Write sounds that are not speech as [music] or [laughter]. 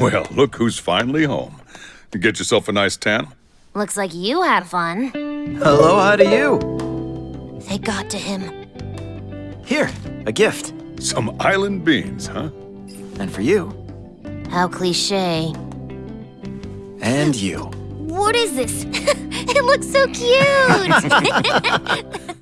Well, look who's finally home. Get yourself a nice tan? Looks like you had fun. Hello, how do you. They got to him. Here, a gift. Some island beans, huh? And for you. How cliche. And you. What is this? [laughs] it looks so cute! [laughs] [laughs]